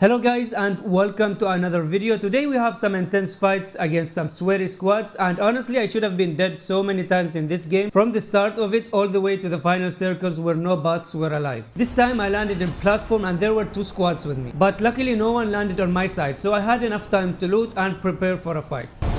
Hello guys and welcome to another video. Today we have some intense fights against some sweaty squads and honestly I should have been dead so many times in this game from the start of it all the way to the final circles where no bots were alive. This time I landed in platform and there were two squads with me but luckily no one landed on my side so I had enough time to loot and prepare for a fight.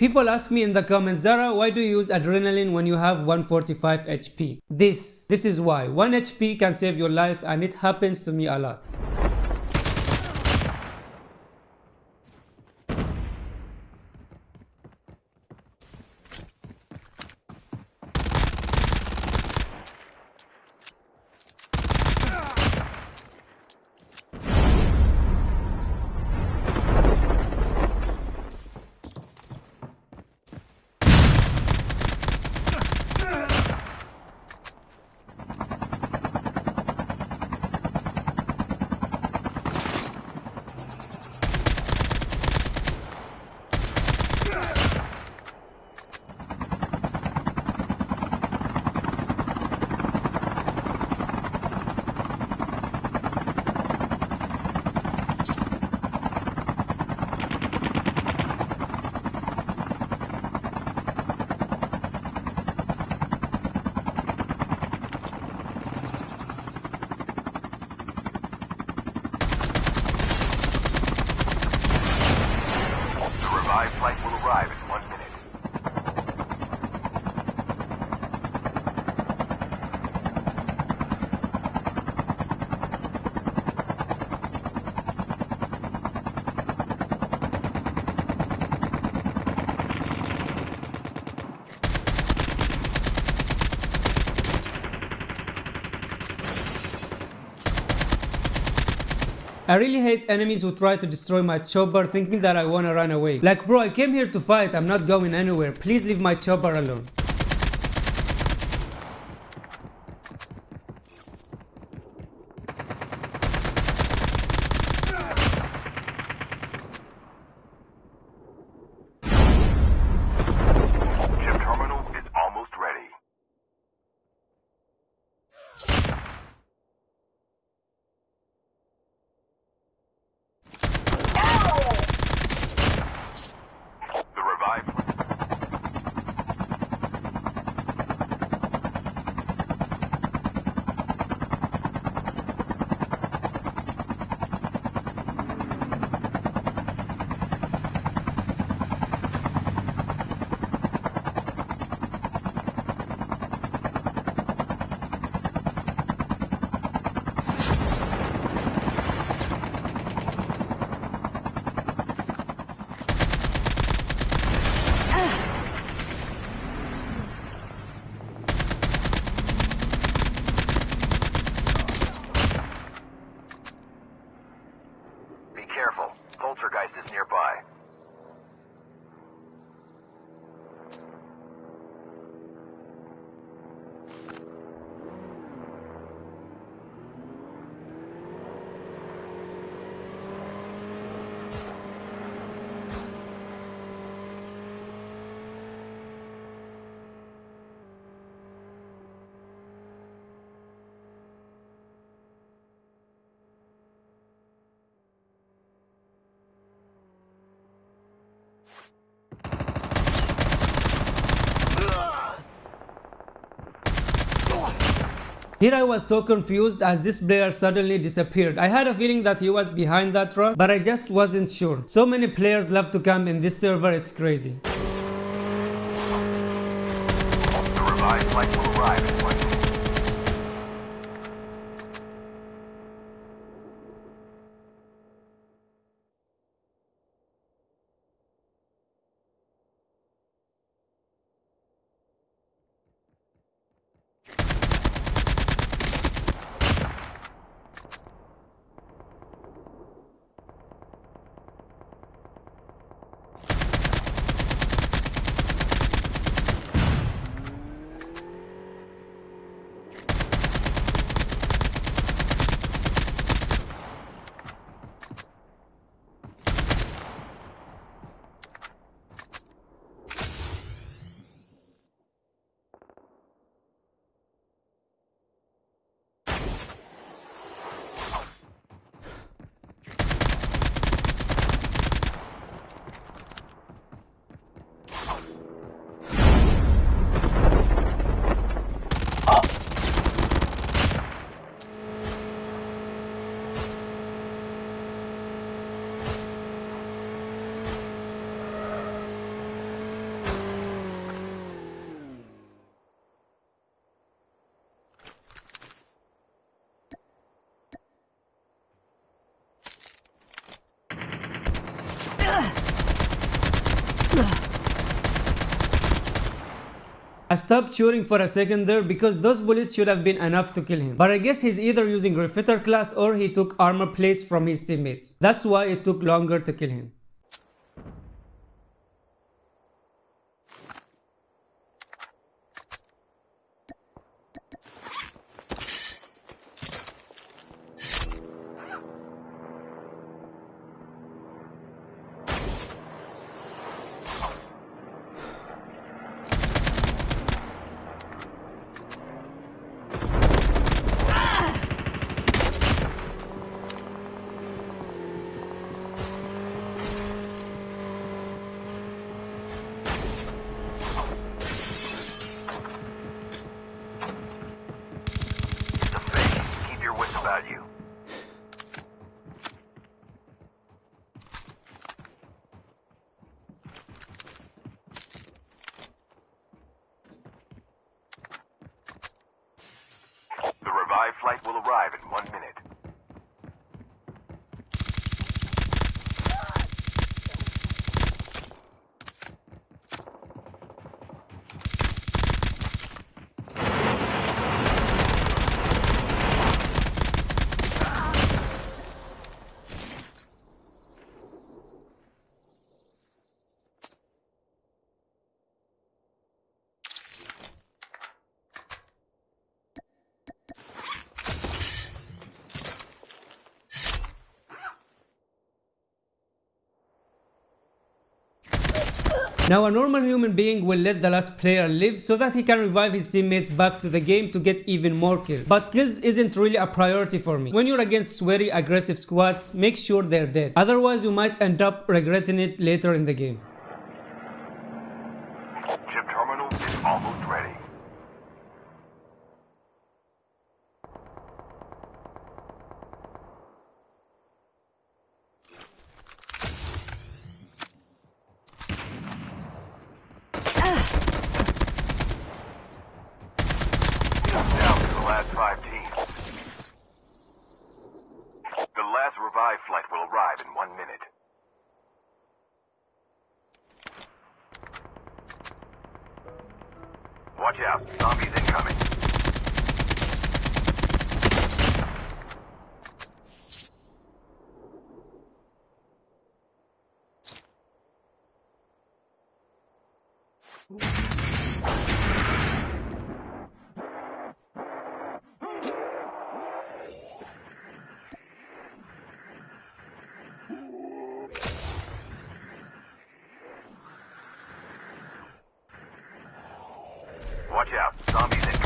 People ask me in the comments, Zara, why do you use adrenaline when you have 145 HP? This, this is why. 1 HP can save your life and it happens to me a lot. The revived flight will arrive in one minute. I really hate enemies who try to destroy my chopper thinking that I wanna run away. Like bro, I came here to fight, I'm not going anywhere. Please leave my chopper alone. Chip terminal is almost ready. The revived Here I was so confused as this player suddenly disappeared. I had a feeling that he was behind that rock, but I just wasn't sure. So many players love to come in this server, it's crazy. I stopped shooting for a second there because those bullets should have been enough to kill him. But I guess he's either using Refitter class or he took armor plates from his teammates. That's why it took longer to kill him. It's a fake. Keep your wits about you. The revived flight will arrive in one minute. Now a normal human being will let the last player live so that he can revive his teammates back to the game to get even more kills. But kills isn't really a priority for me. When you're against sweary aggressive squads, make sure they're dead. Otherwise you might end up regretting it later in the game. Chip terminal is almost ready. Down to the last five teams. The last revived flight will arrive in one minute. Watch out, zombies incoming. Watch out, zombies incoming.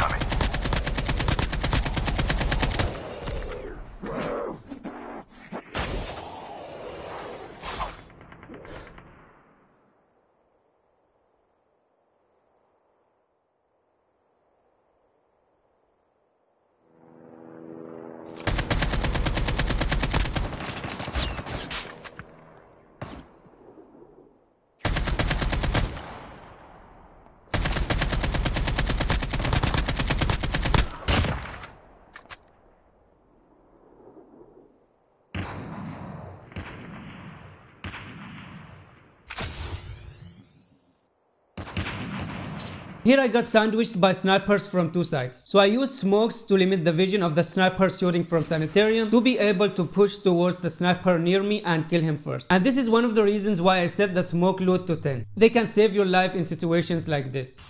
Here I got sandwiched by snipers from two sides. So I used smokes to limit the vision of the sniper shooting from sanitarium to be able to push towards the sniper near me and kill him first. And this is one of the reasons why I set the smoke load to 10. They can save your life in situations like this.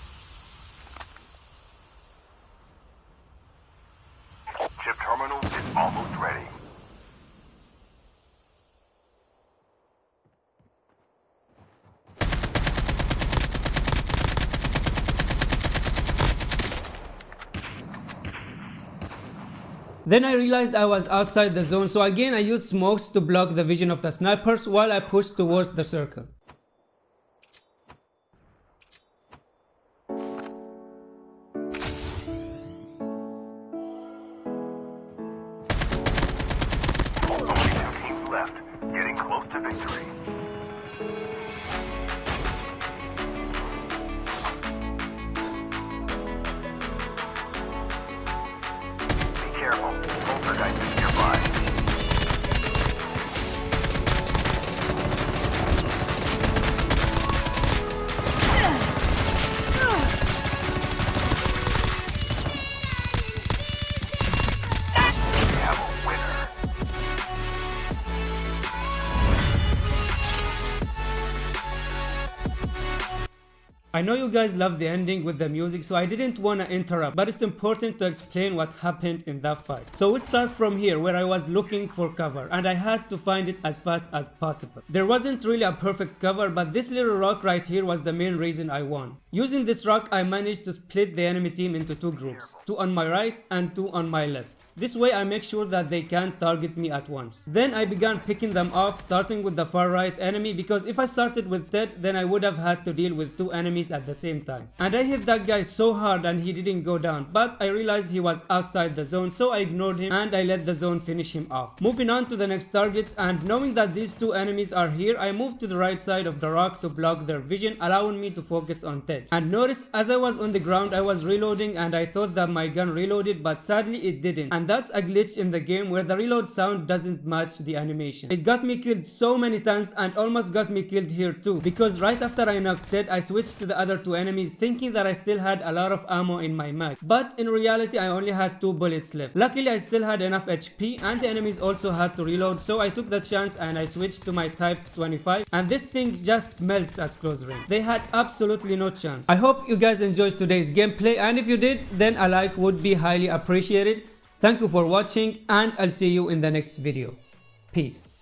Chip terminal is almost ready. Then I realized I was outside the zone so again I used smokes to block the vision of the snipers while I pushed towards the circle. Getting close to victory. Know you guys love the ending with the music so I didn't wanna interrupt but it's important to explain what happened in that fight. So we'll start from here where I was looking for cover and I had to find it as fast as possible. There wasn't really a perfect cover but this little rock right here was the main reason I won. Using this rock I managed to split the enemy team into two groups, two on my right and two on my left. This way I make sure that they can't target me at once. Then I began picking them off starting with the far right enemy because if I started with Ted then I would have had to deal with two enemies at the same time. And I hit that guy so hard and he didn't go down but I realized he was outside the zone so I ignored him and I let the zone finish him off. Moving on to the next target and knowing that these two enemies are here I moved to the right side of the rock to block their vision allowing me to focus on Ted. And notice as I was on the ground I was reloading and I thought that my gun reloaded but sadly it didn't. And that's a glitch in the game where the reload sound doesn't match the animation. It got me killed so many times and almost got me killed here too because right after I knocked Ted I switched to the other two enemies thinking that I still had a lot of ammo in my mag. But in reality I only had two bullets left. Luckily I still had enough HP and the enemies also had to reload so I took the chance and I switched to my type 25 and this thing just melts at close range. They had absolutely no chance. I hope you guys enjoyed today's gameplay and if you did then a like would be highly appreciated. Thank you for watching and I'll see you in the next video. Peace.